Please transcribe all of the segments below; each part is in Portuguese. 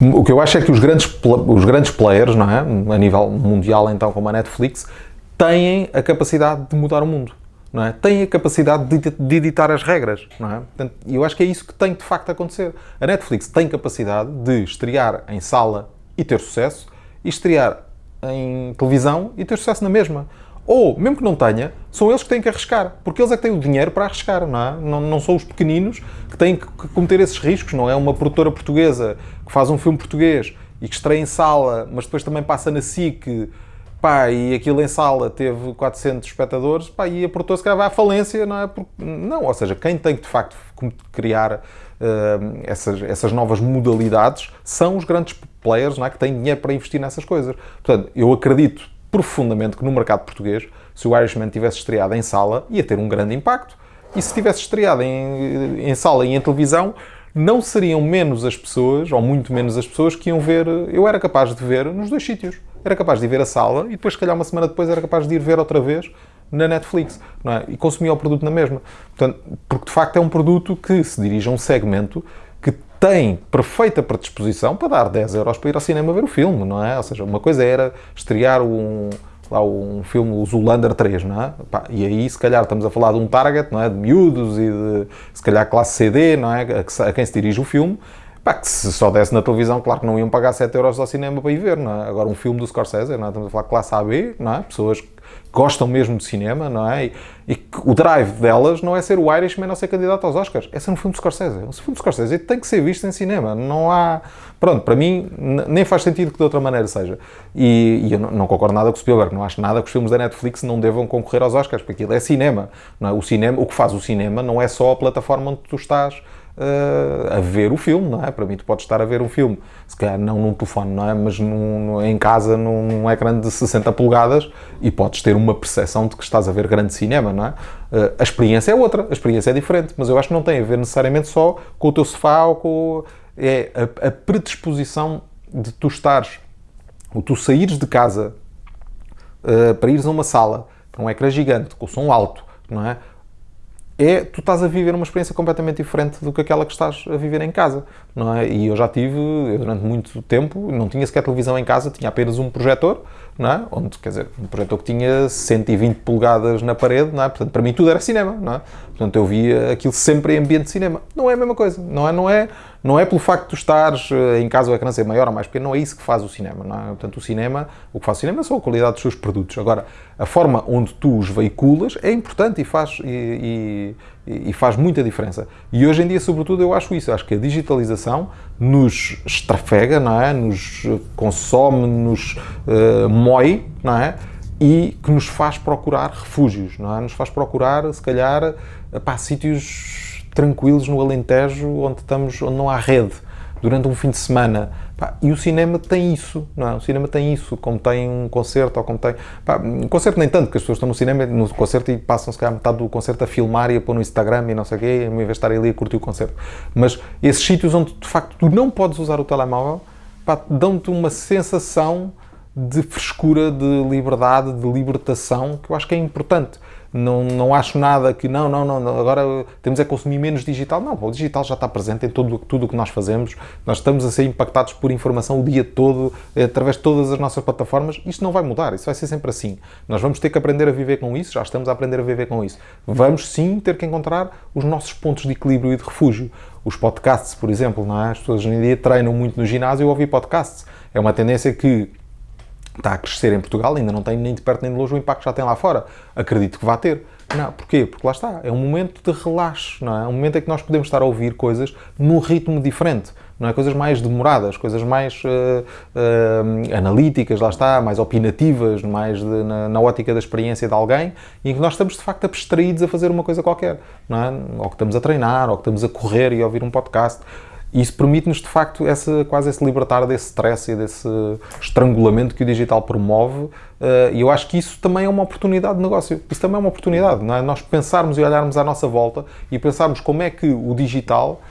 O que eu acho é que os grandes, os grandes players, não é? a nível mundial, então, como a Netflix, têm a capacidade de mudar o mundo. Não é? Têm a capacidade de, de editar as regras. Não é? Eu acho que é isso que tem de facto a acontecer. A Netflix tem capacidade de estrear em sala e ter sucesso, e estrear em televisão e ter sucesso na mesma. Ou, mesmo que não tenha, são eles que têm que arriscar, porque eles é que têm o dinheiro para arriscar, não é? Não, não são os pequeninos que têm que cometer esses riscos, não é uma produtora portuguesa que faz um filme português e que estreia em sala, mas depois também passa na SIC, pá, e aquilo em sala teve 400 espectadores, pá, e a produtora se calhar vai à falência, não é? Porque, não, ou seja, quem tem que de facto criar uh, essas, essas novas modalidades são os grandes players, não é? Que têm dinheiro para investir nessas coisas. Portanto, eu acredito profundamente que no mercado português, se o Irishman tivesse estreado em sala, ia ter um grande impacto. E se tivesse estreado em, em sala e em televisão, não seriam menos as pessoas, ou muito menos as pessoas, que iam ver. Eu era capaz de ver nos dois sítios. Era capaz de ir ver a sala e depois, se calhar, uma semana depois, era capaz de ir ver outra vez na Netflix não é? e consumia o produto na mesma. Portanto, porque de facto é um produto que se dirige a um segmento tem perfeita predisposição para dar 10 euros para ir ao cinema ver o filme, não é? Ou seja, uma coisa era estrear um, lá um filme, o Zulander 3, não é? E aí, se calhar, estamos a falar de um target, não é? De miúdos e de, se calhar, classe CD, não é? A, quem se dirige o filme. Pá, que se só desse na televisão, claro que não iam pagar 7 euros ao cinema para ir ver, não é? Agora, um filme do Scorsese, não é? Estamos a falar classe AB, não é? Pessoas gostam mesmo de cinema, não é? E, e o drive delas não é ser o Irishman ou ser candidato aos Oscars, é ser um filme de Scorsese. Um filme de Scorsese tem que ser visto em cinema. Não há. Pronto, para mim, nem faz sentido que de outra maneira seja. E, e eu não, não, concordo nada com o Spielberg, não acho nada que os filmes da Netflix não devam concorrer aos Oscars, porque aquilo é cinema. Não é? O cinema, o que faz o cinema não é só a plataforma onde tu estás uh, a ver o filme, não é? Para mim, tu podes estar a ver um filme, se calhar não num telefone, não é? Mas num, em casa, num, num ecrã de 60 polegadas e podes ter uma percepção de que estás a ver grande cinema, não é? Uh, a experiência é outra, a experiência é diferente, mas eu acho que não tem a ver necessariamente só com o teu sofá ou com. É a, a predisposição de tu estares, ou tu saíres de casa uh, para ires a uma sala, para um ecrã gigante, com som alto, não é? É tu estás a viver uma experiência completamente diferente do que aquela que estás a viver em casa, não é? E eu já tive, eu durante muito tempo, não tinha sequer televisão em casa, tinha apenas um projetor, não é? Onde, quer dizer, um projetor que tinha 120 polegadas na parede, não é? Portanto, para mim tudo era cinema, não é? Portanto, eu via aquilo sempre em ambiente de cinema. Não é a mesma coisa, não é? Não é, não é pelo facto de tu estares eh, em casa o ecrã ser maior ou mais pequeno, não é isso que faz o cinema, não é? Portanto, o cinema, o que faz o cinema só a qualidade dos seus produtos. Agora, a forma onde tu os veiculas é importante e faz, e, e, e faz muita diferença. E hoje em dia, sobretudo, eu acho isso. Acho que a digitalização nos estrafega, não é? Nos consome, nos uh, mói, não é? E que nos faz procurar refúgios, não é? Nos faz procurar, se calhar, para sítios tranquilos no Alentejo, onde, estamos, onde não há rede, durante um fim de semana. Pá, e o cinema tem isso, não é? O cinema tem isso, como tem um concerto, ou como tem... Pá, um concerto nem tanto, porque as pessoas estão no cinema, no concerto, e passam se calhar metade do concerto a filmar e a pôr no Instagram e não sei o quê, em vez de estar ali a curtir o concerto. Mas esses sítios onde, de facto, tu não podes usar o telemóvel, dão-te uma sensação de frescura, de liberdade, de libertação, que eu acho que é importante não, não acho nada que não, não, não, agora temos é consumir menos digital. Não, o digital já está presente em todo, tudo o que nós fazemos. Nós estamos a ser impactados por informação o dia todo, eh, através de todas as nossas plataformas. Isto não vai mudar, isso vai ser sempre assim. Nós vamos ter que aprender a viver com isso, já estamos a aprender a viver com isso. Vamos sim ter que encontrar os nossos pontos de equilíbrio e de refúgio. Os podcasts, por exemplo, não é? as pessoas hoje em dia treinam muito no ginásio e ouvir podcasts. É uma tendência que está a crescer em Portugal, ainda não tem nem de perto nem de longe o impacto que já tem lá fora. Acredito que vai ter. Não, porquê? Porque lá está, é um momento de relaxo, não é? Um momento em que nós podemos estar a ouvir coisas num ritmo diferente, não é? Coisas mais demoradas, coisas mais uh, uh, analíticas, lá está, mais opinativas, mais de, na, na, ótica da experiência de alguém, e em que nós estamos de facto abstraídos a fazer uma coisa qualquer, não é? Ou que estamos a treinar, ou que estamos a correr e a ouvir um podcast. E isso permite-nos, de facto, essa, quase esse libertar desse stress e desse estrangulamento que o digital promove. Uh, e eu acho que isso também é uma oportunidade de negócio. Isso também é uma oportunidade, não é? Nós pensarmos e olharmos à nossa volta e pensarmos como é que o digital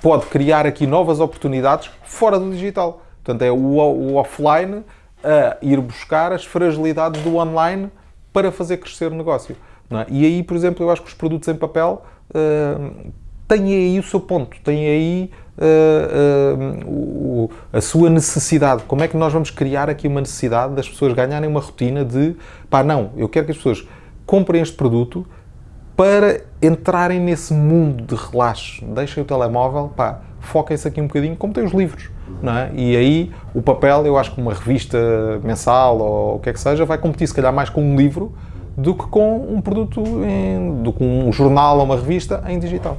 pode criar aqui novas oportunidades fora do digital. Portanto, é o, o offline a ir buscar as fragilidades do online para fazer crescer o negócio. É? E aí, por exemplo, eu acho que os produtos em papel uh, têm aí o seu ponto, têm aí uh, uh, a sua necessidade. Como é que nós vamos criar aqui uma necessidade das pessoas ganharem uma rotina de pá, não, eu quero que as pessoas comprem este produto para entrarem nesse mundo de relaxo. Deixem o telemóvel, pá, foquem-se aqui um bocadinho, como tem os livros. Não é? E aí o papel, eu acho que uma revista mensal ou o que é que seja, vai competir se calhar mais com um livro do que com um produto, em, do que um jornal ou uma revista em digital.